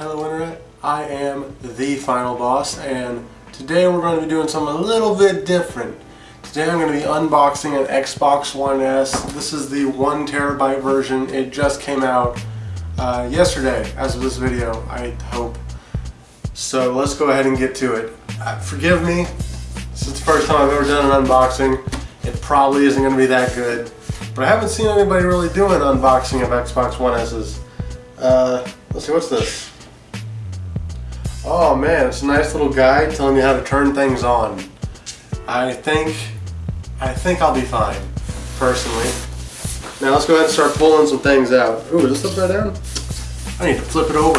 Hello Internet, I am the Final Boss and today we're going to be doing something a little bit different. Today I'm going to be unboxing an Xbox One S. This is the one terabyte version. It just came out uh, yesterday as of this video, I hope. So let's go ahead and get to it. Uh, forgive me, this is the first time I've ever done an unboxing. It probably isn't going to be that good, but I haven't seen anybody really do an unboxing of Xbox One S's. Uh, let's see, what's this? Oh man, it's a nice little guide telling me how to turn things on. I think, I think I'll be fine, personally. Now let's go ahead and start pulling some things out. Ooh, is this upside down? I need to flip it over.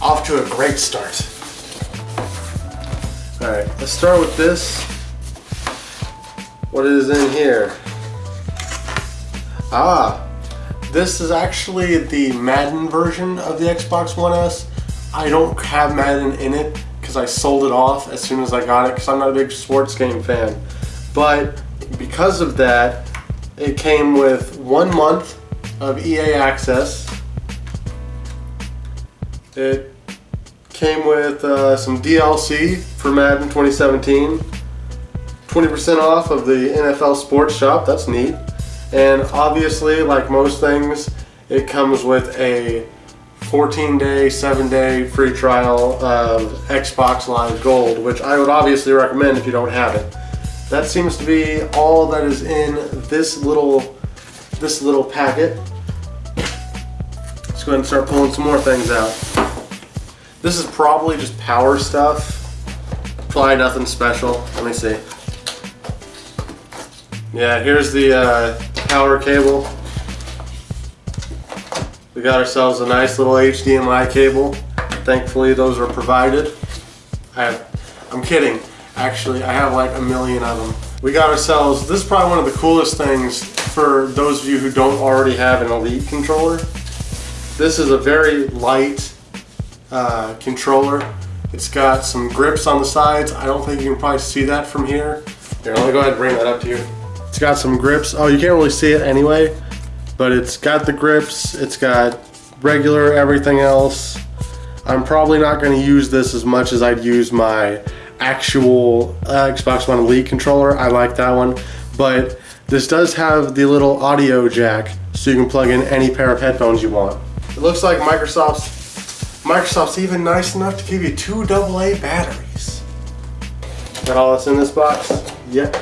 Off to a great start. Alright, let's start with this. What is in here? Ah, this is actually the Madden version of the Xbox One S. I don't have Madden in it because I sold it off as soon as I got it because I'm not a big sports game fan. But because of that, it came with one month of EA access. It came with uh, some DLC for Madden 2017. 20% off of the NFL Sports Shop, that's neat. And obviously, like most things, it comes with a 14 day, 7 day free trial of Xbox Live Gold, which I would obviously recommend if you don't have it. That seems to be all that is in this little, this little packet. Let's go ahead and start pulling some more things out. This is probably just power stuff. Probably nothing special. Let me see. Yeah, here's the uh, power cable. We got ourselves a nice little HDMI cable. Thankfully those are provided. I have, I'm kidding. Actually, I have like a million of them. We got ourselves, this is probably one of the coolest things for those of you who don't already have an Elite controller. This is a very light uh, controller. It's got some grips on the sides. I don't think you can probably see that from here. Here, let me go ahead and bring that up to you. It's got some grips. Oh, you can't really see it anyway, but it's got the grips. It's got regular everything else. I'm probably not going to use this as much as I'd use my actual uh, Xbox One Elite controller. I like that one, but this does have the little audio jack so you can plug in any pair of headphones you want. It looks like Microsoft's Microsoft's even nice enough to give you two AA batteries. Got all that's in this box? Yep.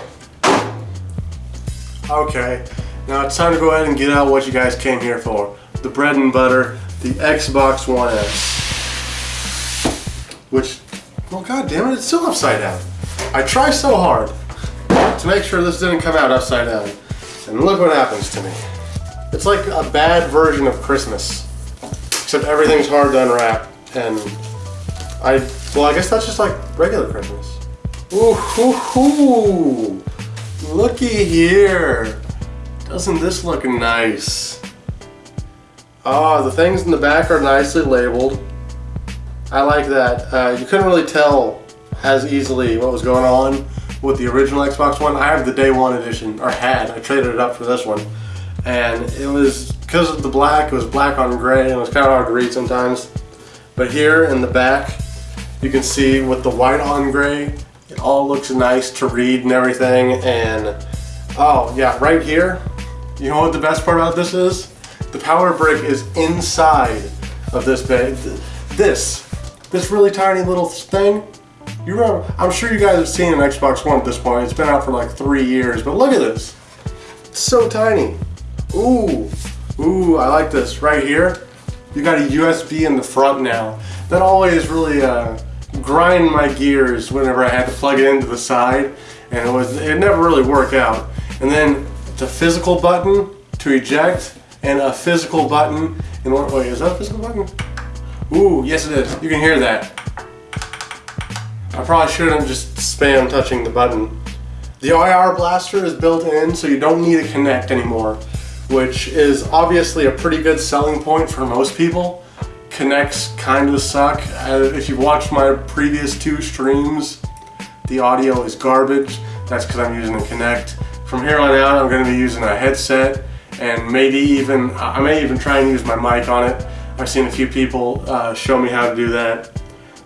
Okay, now it's time to go ahead and get out what you guys came here for. The bread and butter, the Xbox One S. Which, well god damn it, it's still upside down. I try so hard to make sure this didn't come out upside down. And look what happens to me. It's like a bad version of Christmas. Except everything's hard to unwrap. And I, well I guess that's just like regular Christmas. Ooh, hoo, hoo. Looky here. Doesn't this look nice? Ah, the things in the back are nicely labeled. I like that. Uh, you couldn't really tell as easily what was going on with the original Xbox One. I have the day one edition, or had. I traded it up for this one. And it was, because of the black, it was black on gray, and it was kind of hard to read sometimes. But here in the back, you can see with the white on gray, it all looks nice to read and everything. And, oh yeah, right here, you know what the best part about this is? The power brick is inside of this bag. This, this really tiny little thing, you remember, I'm sure you guys have seen an Xbox One at this point. It's been out for like three years, but look at this. It's so tiny. Ooh, ooh, I like this. Right here, you got a USB in the front now. That always really uh, grind my gears whenever I had to plug it into the side, and it was it never really worked out. And then the physical button to eject, and a physical button. And what? Wait, is that a physical button? Ooh, yes it is. You can hear that. I probably shouldn't just spam touching the button. The IR blaster is built in, so you don't need a Kinect anymore, which is obviously a pretty good selling point for most people. Kinects kind of suck. Uh, if you've watched my previous two streams, the audio is garbage. That's because I'm using a Kinect. From here on out, I'm going to be using a headset and maybe even, I may even try and use my mic on it. I've seen a few people uh, show me how to do that.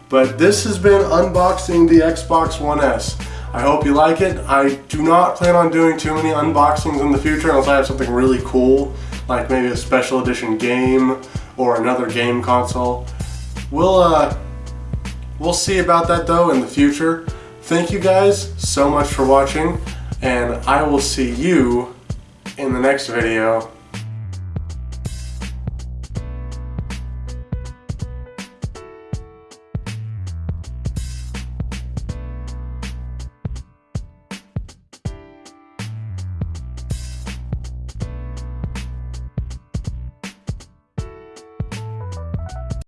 But this has been unboxing the Xbox One S. I hope you like it. I do not plan on doing too many unboxings in the future unless I have something really cool, like maybe a special edition game or another game console. We'll uh, we'll see about that though in the future. Thank you guys so much for watching, and I will see you in the next video.